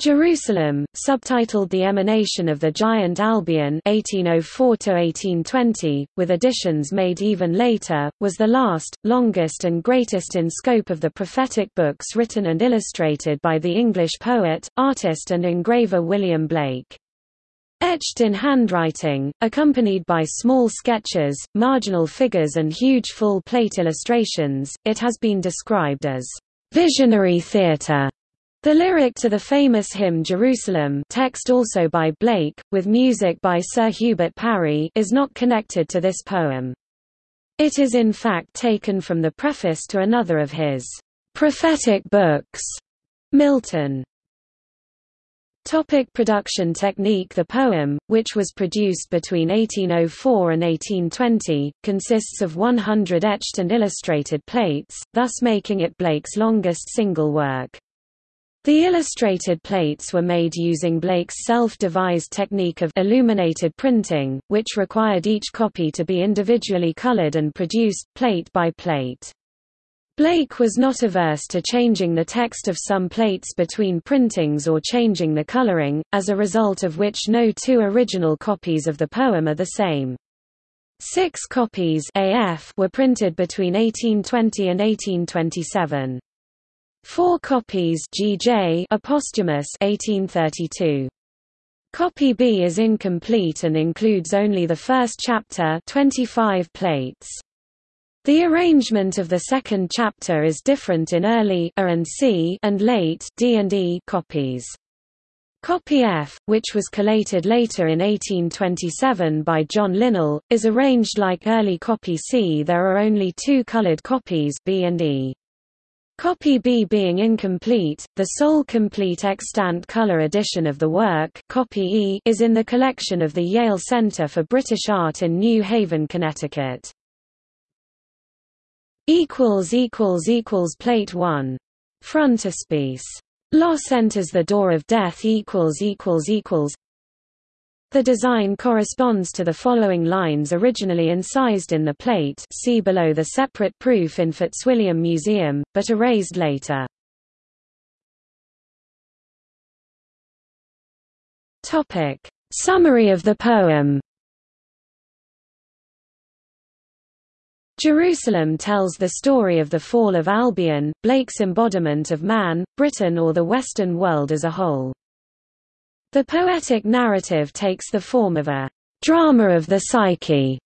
Jerusalem, subtitled The Emanation of the Giant Albion 1804 with additions made even later, was the last, longest and greatest in scope of the prophetic books written and illustrated by the English poet, artist and engraver William Blake. Etched in handwriting, accompanied by small sketches, marginal figures and huge full-plate illustrations, it has been described as visionary theatre the lyric to the famous hymn Jerusalem text also by Blake, with music by Sir Hubert Parry is not connected to this poem. It is in fact taken from the preface to another of his prophetic books, Milton. Topic production technique The poem, which was produced between 1804 and 1820, consists of 100 etched and illustrated plates, thus making it Blake's longest single work. The illustrated plates were made using Blake's self-devised technique of illuminated printing, which required each copy to be individually colored and produced, plate by plate. Blake was not averse to changing the text of some plates between printings or changing the coloring, as a result of which no two original copies of the poem are the same. Six copies AF were printed between 1820 and 1827. Four copies GJ posthumous 1832. Copy B is incomplete and includes only the first chapter 25 plates. The arrangement of the second chapter is different in early A and C and late D and E copies. Copy F, which was collated later in 1827 by John Linnell, is arranged like early copy C. There are only two colored copies B and E. Copy B being incomplete, the sole complete extant color edition of the work copy E is in the collection of the Yale Center for British Art in New Haven, Connecticut. Plate 1. Frontispiece. Los enters the door of death the design corresponds to the following lines originally incised in the plate see below the separate proof in Fitzwilliam Museum, but erased later. Summary of the poem Jerusalem tells the story of the fall of Albion, Blake's embodiment of man, Britain or the Western world as a whole. The poetic narrative takes the form of a drama of the psyche,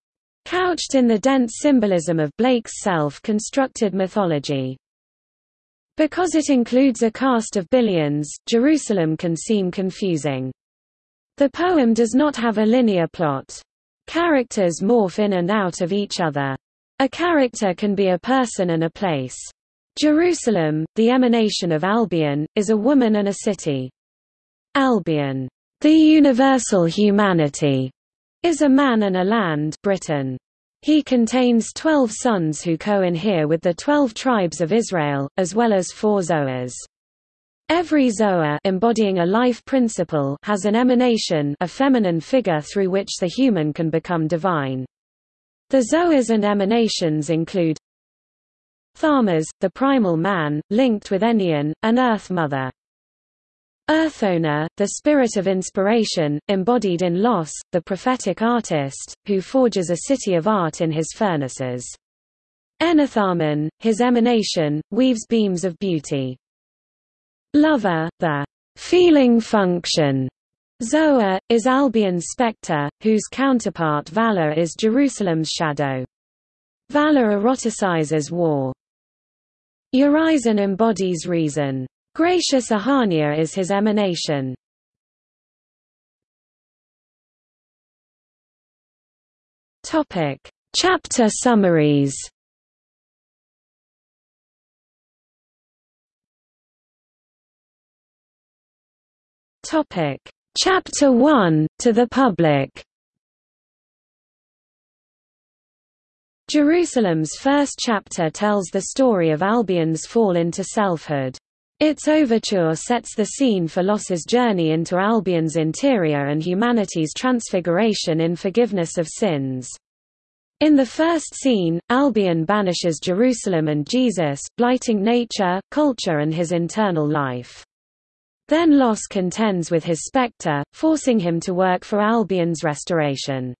couched in the dense symbolism of Blake's self-constructed mythology. Because it includes a cast of billions, Jerusalem can seem confusing. The poem does not have a linear plot. Characters morph in and out of each other. A character can be a person and a place. Jerusalem, the emanation of Albion, is a woman and a city. Albion, the universal humanity, is a man and a land Britain. He contains twelve sons who co-inhere with the twelve tribes of Israel, as well as four Zoas. Every Zoa embodying a life principle has an emanation a feminine figure through which the human can become divine. The Zoas and emanations include Tharmas, the primal man, linked with Enion, an Earth Mother. Urthona, the spirit of inspiration, embodied in Los, the prophetic artist, who forges a city of art in his furnaces. Enitharmon, his emanation, weaves beams of beauty. Luvah, the feeling function. Zoa, is Albion's spectre, whose counterpart Vala is Jerusalem's shadow. Vala eroticizes war. Urizen embodies reason. Gracious Ahania is his emanation. Topic: Chapter summaries. Topic: Chapter 1 to the public. Jerusalem's first chapter tells the story of Albion's fall into selfhood. Its overture sets the scene for Los's journey into Albion's interior and humanity's transfiguration in forgiveness of sins. In the first scene, Albion banishes Jerusalem and Jesus, blighting nature, culture and his internal life. Then Los contends with his spectre, forcing him to work for Albion's restoration.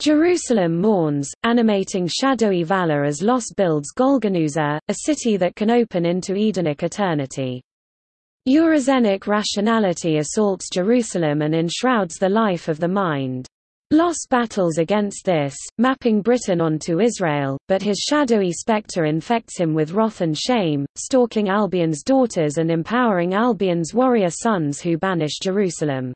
Jerusalem mourns, animating shadowy Vala as Los builds Golgonooza, a city that can open into Edenic eternity. Urizenic rationality assaults Jerusalem and enshrouds the life of the mind. Los battles against this, mapping Britain onto Israel, but his shadowy spectre infects him with wrath and shame, stalking Albion's daughters and empowering Albion's warrior sons who banish Jerusalem.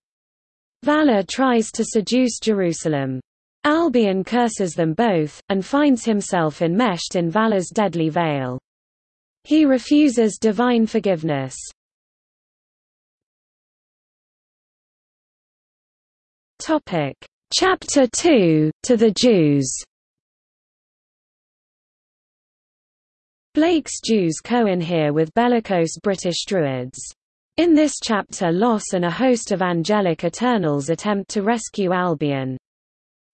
Vala tries to seduce Jerusalem. Albion curses them both, and finds himself enmeshed in Vala's deadly veil. He refuses divine forgiveness. Topic: Chapter 2 To the Jews. Blake's Jews co-inhere with bellicose British Druids. In this chapter Los and a host of angelic Eternals attempt to rescue Albion.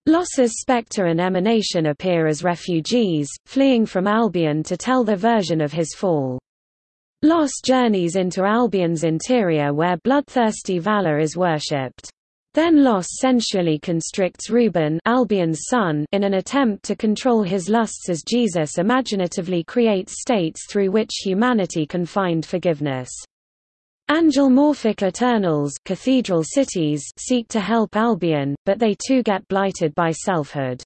Los's spectre and emanation appear as refugees, fleeing from Albion to tell the version of his fall. Los journeys into Albion's interior where bloodthirsty Vala is worshipped. Then Los sensually constricts Reuben Albion's son in an attempt to control his lusts as Jesus imaginatively creates states through which humanity can find forgiveness. Angelmorphic Eternals cathedral cities seek to help Albion, but they too get blighted by selfhood.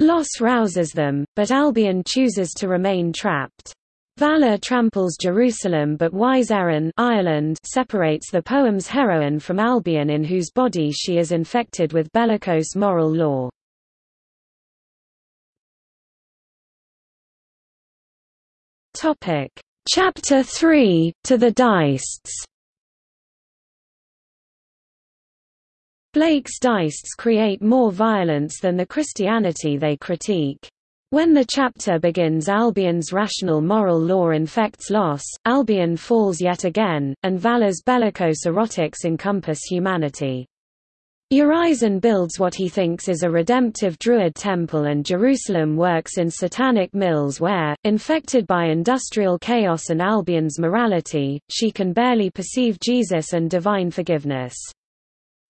Los rouses them, but Albion chooses to remain trapped. Vala tramples Jerusalem but wise Erin Ireland separates the poem's heroine from Albion in whose body she is infected with bellicose moral law. Chapter 3, To the Deists Blake's Deists create more violence than the Christianity they critique. When the chapter begins Albion's rational moral law infects Los, Albion falls yet again, and Vala's bellicose erotics encompass humanity. Urizen builds what he thinks is a redemptive Druid temple and Jerusalem works in satanic mills where, infected by industrial chaos and Albion's morality, she can barely perceive Jesus and divine forgiveness.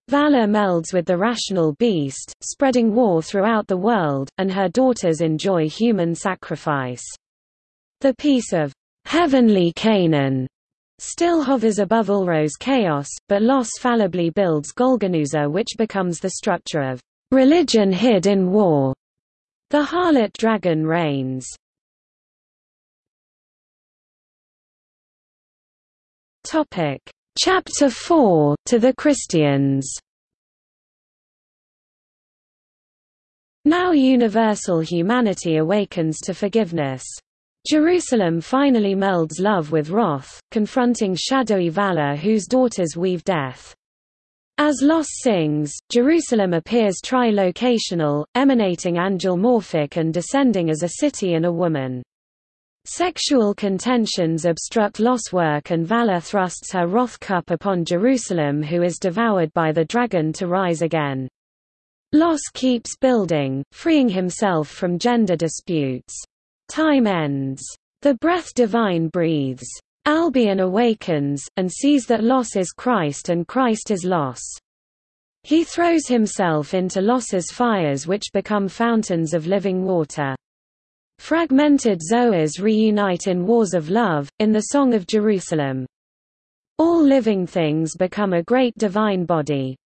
Vala melds with the rational beast, spreading war throughout the world, and her daughters enjoy human sacrifice. The peace of heavenly Canaan still hovers above Ulro's chaos, but Los fallibly builds Golgonooza which becomes the structure of religion hid in war. The harlot dragon reigns. Topic Chapter 4 To the Christians Now universal humanity awakens to forgiveness. Jerusalem finally melds love with wrath, confronting shadowy Vala whose daughters weave death. As Los sings, Jerusalem appears trilocational, emanating angelmorphic and descending as a city and a woman. Sexual contentions obstruct Los work and Vala thrusts her wrath cup upon Jerusalem who is devoured by the dragon to rise again. Los keeps building, freeing himself from gender disputes. Time ends. The breath divine breathes. Albion awakens, and sees that Los is Christ and Christ is Los. He throws himself into Los's fires which become fountains of living water. Fragmented Zoas reunite in wars of love, in the Song of Jerusalem. All living things become a great divine body.